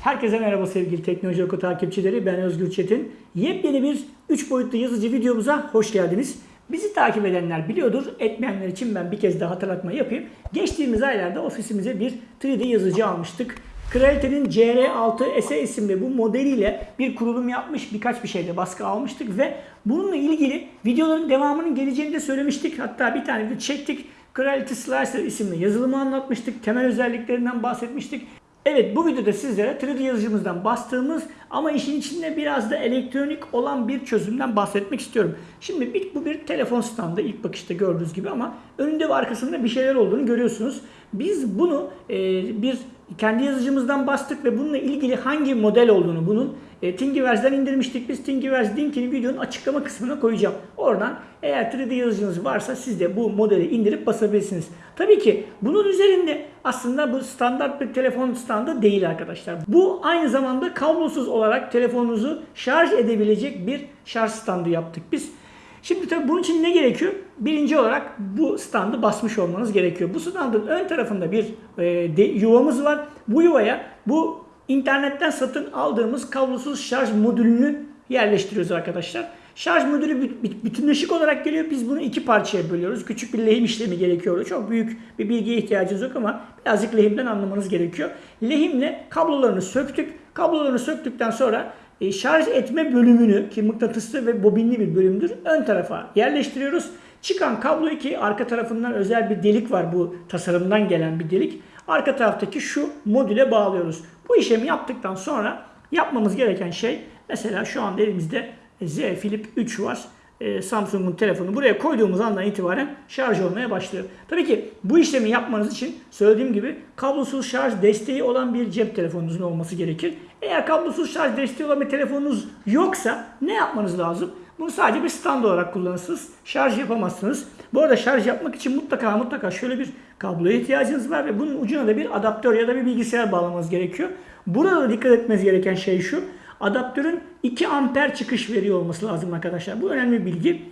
Herkese merhaba sevgili Teknoloji Oku takipçileri. Ben Özgür Çetin. Yepyeni bir 3 boyutlu yazıcı videomuza hoş geldiniz. Bizi takip edenler biliyordur. Etmeyenler için ben bir kez daha hatırlatma yapayım. Geçtiğimiz aylarda ofisimize bir 3D yazıcı almıştık. Creality'nin CR6 SE isimli bu modeliyle bir kurulum yapmış, birkaç bir şeyde baskı almıştık ve bununla ilgili videoların devamının geleceğini de söylemiştik. Hatta bir tane de çektik. Creality Slicer isimli yazılımı anlatmıştık. Temel özelliklerinden bahsetmiştik. Evet bu videoda sizlere 3D yazıcımızdan bastığımız ama işin içinde biraz da elektronik olan bir çözümden bahsetmek istiyorum. Şimdi bir, bu bir telefon standı ilk bakışta gördüğünüz gibi ama önünde ve arkasında bir şeyler olduğunu görüyorsunuz. Biz bunu e, bir kendi yazıcımızdan bastık ve bununla ilgili hangi model olduğunu bunun e, Thingiverse'den indirmiştik. Biz Thingiverse linkini videonun açıklama kısmına koyacağım. Oradan eğer 3D yazıcınız varsa siz de bu modeli indirip basabilirsiniz. Tabii ki bunun üzerinde aslında bu standart bir telefon standı değil arkadaşlar. Bu aynı zamanda kablosuz olarak telefonunuzu şarj edebilecek bir şarj standı yaptık biz. Şimdi tabii bunun için ne gerekiyor? Birinci olarak bu standı basmış olmanız gerekiyor. Bu standın ön tarafında bir e, de, yuvamız var. Bu yuvaya bu internetten satın aldığımız kablosuz şarj modülünü yerleştiriyoruz arkadaşlar. Şarj modülü bütünleşik olarak geliyor. Biz bunu iki parçaya bölüyoruz. Küçük bir lehim işlemi gerekiyor. Çok büyük bir bilgiye ihtiyacınız yok ama birazcık lehimden anlamanız gerekiyor. Lehimle kablolarını söktük. Kablolarını söktükten sonra e, şarj etme bölümünü ki mıknatıslı ve bobinli bir bölümdür ön tarafa yerleştiriyoruz. Çıkan kabloyu ki arka tarafından özel bir delik var bu tasarımdan gelen bir delik. Arka taraftaki şu modüle bağlıyoruz. Bu işlemi yaptıktan sonra yapmamız gereken şey mesela şu anda elimizde Z Flip 3 var. Ee, Samsung'un telefonu buraya koyduğumuz andan itibaren şarj olmaya başlıyor. Tabii ki bu işlemi yapmanız için söylediğim gibi kablosuz şarj desteği olan bir cep telefonunuzun olması gerekir. Eğer kablosuz şarj desteği olan bir telefonunuz yoksa ne yapmanız lazım? Bunu sadece bir stand olarak kullanırsınız. Şarj yapamazsınız. Bu arada şarj yapmak için mutlaka mutlaka şöyle bir kabloya ihtiyacınız var ve bunun ucuna da bir adaptör ya da bir bilgisayar bağlamanız gerekiyor. Burada da dikkat etmeniz gereken şey şu. Adaptörün 2 amper çıkış veriyor olması lazım arkadaşlar. Bu önemli bir bilgi.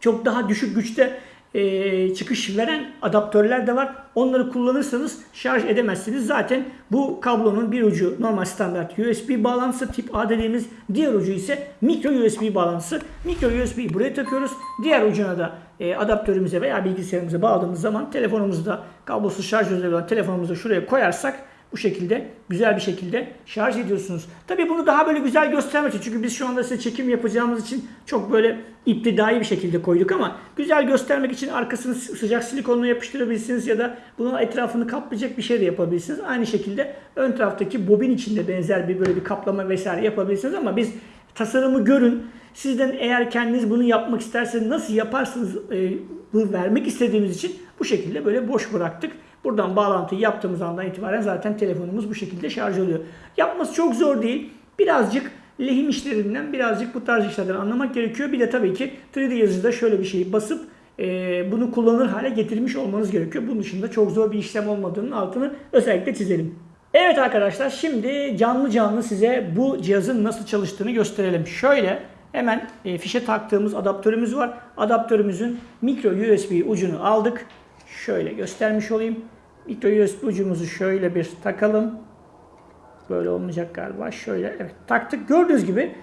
Çok daha düşük güçte e, çıkış veren adaptörler de var. Onları kullanırsanız şarj edemezsiniz. Zaten bu kablonun bir ucu normal standart USB bağlantısı tip A dediğimiz diğer ucu ise micro USB bağlantısı. Micro USB'yi buraya takıyoruz. Diğer ucuna da e, adaptörümüze veya bilgisayarımıza bağladığımız zaman telefonumuzda kablosuz şarj özelliği olan telefonumuzu şuraya koyarsak bu şekilde güzel bir şekilde şarj ediyorsunuz. Tabii bunu daha böyle güzel göstermek için çünkü biz şu anda size çekim yapacağımız için çok böyle iptidai bir şekilde koyduk ama güzel göstermek için arkasını sıcak silikonla yapıştırabilirsiniz ya da bunun etrafını kaplayacak bir şey de yapabilirsiniz. Aynı şekilde ön taraftaki bobin içinde benzer bir böyle bir kaplama vesaire yapabilirsiniz ama biz tasarımı görün. Sizden eğer kendiniz bunu yapmak isterseniz nasıl yaparsınız e, vermek istediğimiz için bu şekilde böyle boş bıraktık. Buradan bağlantıyı yaptığımız andan itibaren zaten telefonumuz bu şekilde şarj oluyor. Yapması çok zor değil. Birazcık lehim işlerinden, birazcık bu tarz işlerden anlamak gerekiyor. Bir de tabii ki 3D yazıcıda şöyle bir şeyi basıp e, bunu kullanır hale getirmiş olmanız gerekiyor. Bunun dışında çok zor bir işlem olmadığının altını özellikle çizelim. Evet arkadaşlar şimdi canlı canlı size bu cihazın nasıl çalıştığını gösterelim. Şöyle hemen e, fişe taktığımız adaptörümüz var. Adaptörümüzün micro USB ucunu aldık. Şöyle göstermiş olayım. Micro USB ucumuzu şöyle bir takalım. Böyle olmayacak galiba. Şöyle evet taktık. Gördüğünüz gibi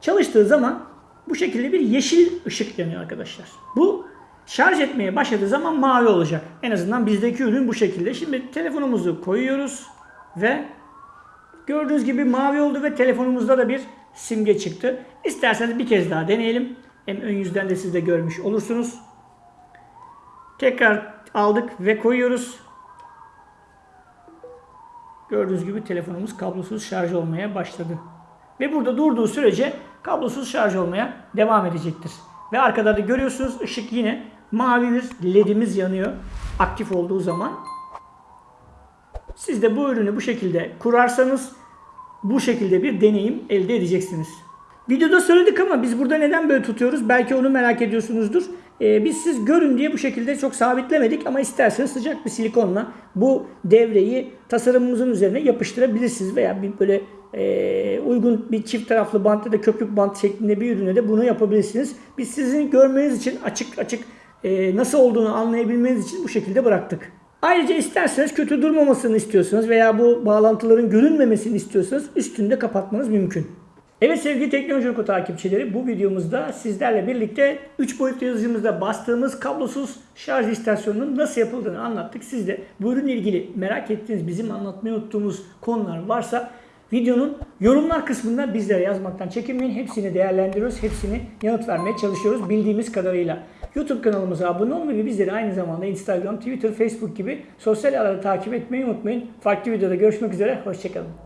çalıştığı zaman bu şekilde bir yeşil ışık yanıyor arkadaşlar. Bu şarj etmeye başladığı zaman mavi olacak. En azından bizdeki ürün bu şekilde. Şimdi telefonumuzu koyuyoruz ve gördüğünüz gibi mavi oldu ve telefonumuzda da bir simge çıktı. İsterseniz bir kez daha deneyelim. Hem ön yüzden de siz de görmüş olursunuz. Tekrar aldık ve koyuyoruz. Gördüğünüz gibi telefonumuz kablosuz şarj olmaya başladı. Ve burada durduğu sürece kablosuz şarj olmaya devam edecektir. Ve arkada da görüyorsunuz ışık yine mavi bir ledimiz yanıyor aktif olduğu zaman. Siz de bu ürünü bu şekilde kurarsanız bu şekilde bir deneyim elde edeceksiniz. Videoda söyledik ama biz burada neden böyle tutuyoruz? Belki onu merak ediyorsunuzdur. Ee, biz siz görün diye bu şekilde çok sabitlemedik ama isterseniz sıcak bir silikonla bu devreyi tasarımımızın üzerine yapıştırabilirsiniz veya bir böyle e, uygun bir çift taraflı bant ya da köpük bant şeklinde bir ürüne de bunu yapabilirsiniz. Biz sizin görmeniz için açık açık e, nasıl olduğunu anlayabilmeniz için bu şekilde bıraktık. Ayrıca isterseniz kötü durmamasını istiyorsanız veya bu bağlantıların görünmemesini istiyorsanız üstünde kapatmanız mümkün. Evet sevgili Teknoloji Oku takipçileri bu videomuzda sizlerle birlikte 3 boyutlu yazıcımızda bastığımız kablosuz şarj istasyonunun nasıl yapıldığını anlattık. Siz de bu ürünle ilgili merak ettiğiniz bizim anlatmayı unuttuğumuz konular varsa videonun yorumlar kısmında bizlere yazmaktan çekinmeyin. Hepsini değerlendiriyoruz. Hepsini yanıt vermeye çalışıyoruz bildiğimiz kadarıyla. YouTube kanalımıza abone olmayı ve bizleri aynı zamanda Instagram, Twitter, Facebook gibi sosyal ağları takip etmeyi unutmayın. Farklı videoda görüşmek üzere. Hoşçakalın.